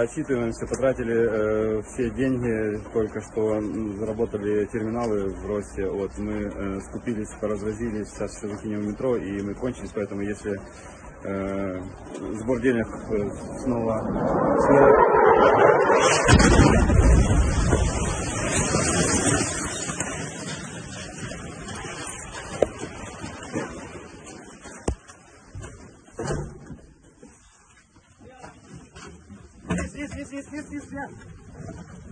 Отчитываемся, потратили э, все деньги, только что заработали терминалы в росте. Вот мы э, скупились, поразразились, сейчас еще закинем в метро и мы кончились, поэтому если э, сбор денег э, снова, снова isso, isso, isso, isso, isso.